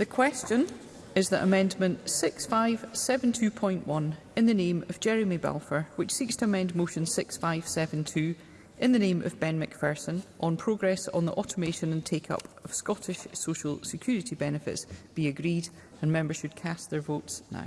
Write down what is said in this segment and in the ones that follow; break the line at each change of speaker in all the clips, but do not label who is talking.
The question is that Amendment 6572.1 in the name of Jeremy Balfour, which seeks to amend Motion 6572 in the name of Ben McPherson on progress on the automation and take-up of Scottish social security benefits, be agreed and members should cast their votes now.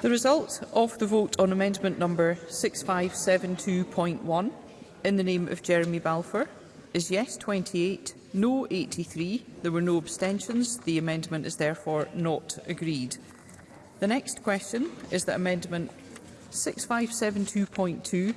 The result of the vote on amendment number 6572.1 in the name of Jeremy Balfour is yes 28, no 83. There were no abstentions. The amendment is therefore not agreed. The next question is that Amendment 6572.2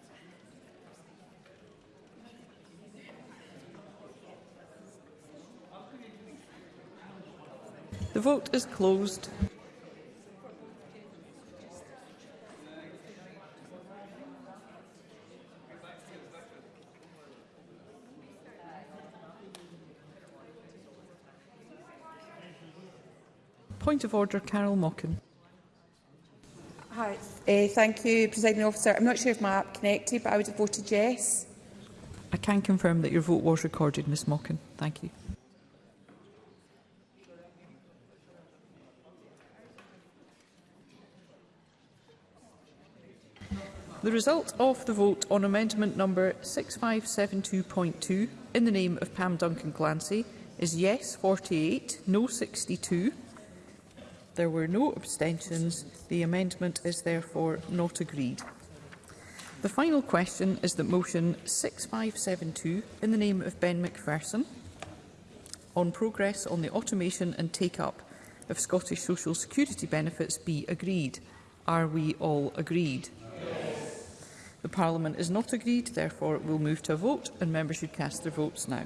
The vote is closed. Point of order, Carol Mockin.
Hi, uh, thank you, Presiding Officer. I'm not sure if my app connected, but I would have voted yes.
I can confirm that your vote was recorded, Ms Mockin. Thank you. The result of the vote on amendment number 6572.2 in the name of Pam Duncan Clancy is yes 48, no 62. There were no abstentions. The amendment is therefore not agreed. The final question is that motion 6572 in the name of Ben McPherson on progress on the automation and take-up of Scottish Social Security benefits be agreed. Are we all agreed? The Parliament is not agreed, therefore it will move to a vote and members should cast their votes now.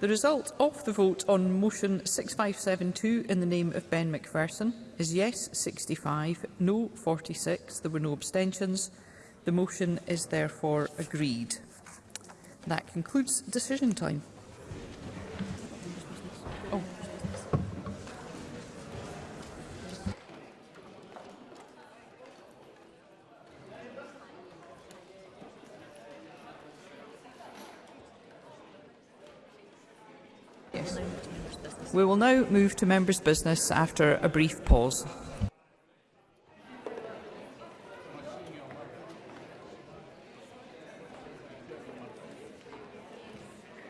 The result of the vote on motion 6572 in the name of Ben McPherson is yes 65, no 46. There were no abstentions. The motion is therefore agreed. That concludes decision time. We will now move to members' business after a brief pause.